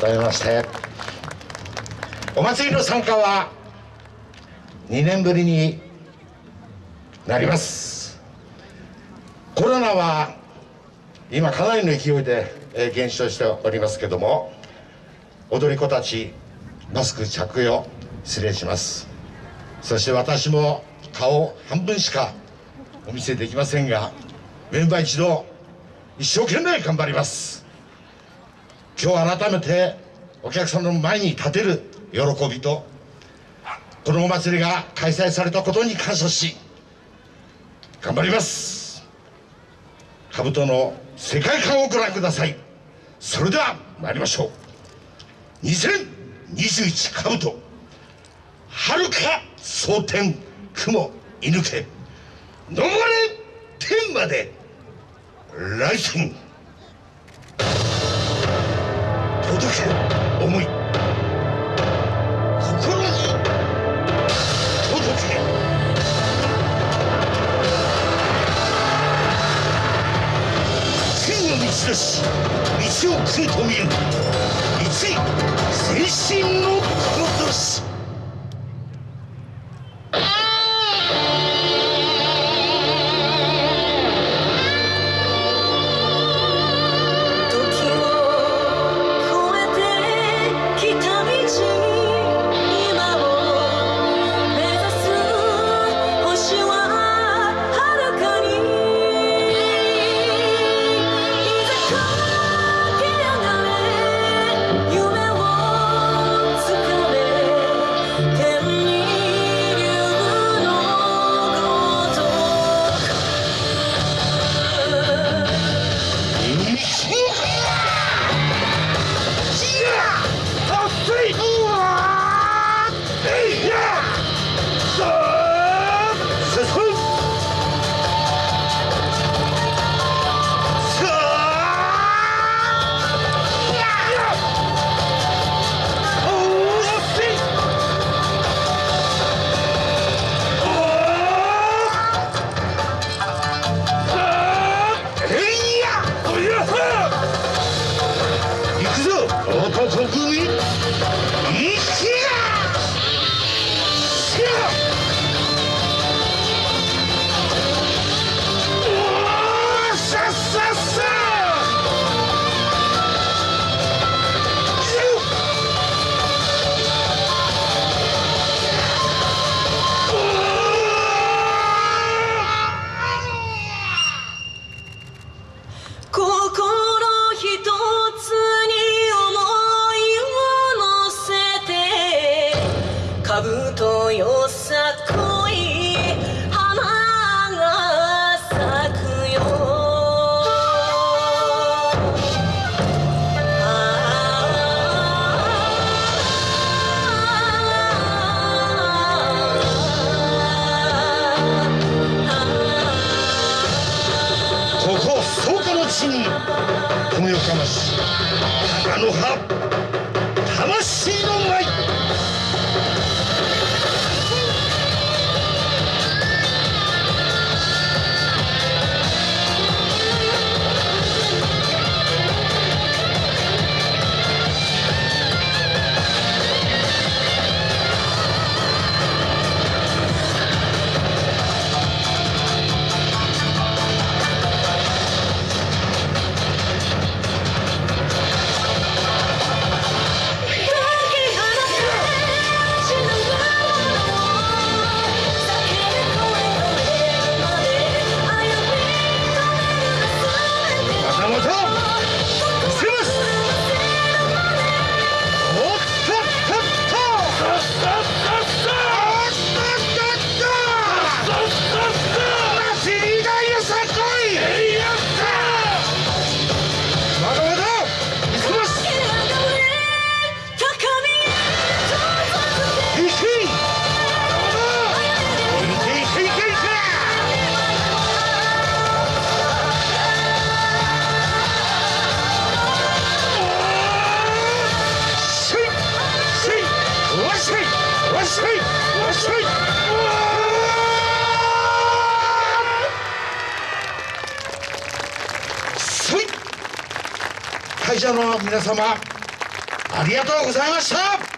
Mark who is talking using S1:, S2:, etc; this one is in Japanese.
S1: 改めまして。お祭りの参加は2年ぶりになります。コロナは今かなりの勢いで減少しておりますけども踊り子たちマスク着用失礼します。そして私も顔半分しかお見せできませんがメンバー一同一生懸命頑張ります。今日改めてお客さんの前に立てる喜びとこのお祭りが開催されたことに感謝し頑張ります。兜の世界観をご覧ください。それでは参りましょう。2021兜。はるか蒼天雲射抜け。登れ天まで来心に届け。道出し道を食いと見る。一精神のこ
S2: め
S1: Get! 草加の地に米をかましあの葉。会社の皆様ありがとうございました。